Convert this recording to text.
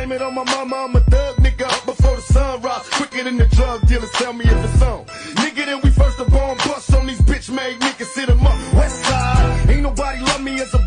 blame it on my mama, I'm a thug nigga up before the sun rise. Quicker than the drug dealers, tell me if it's on. Nigga, then we first up on bust on these bitch made niggas, sit sit 'em up. West side, ain't nobody love me as a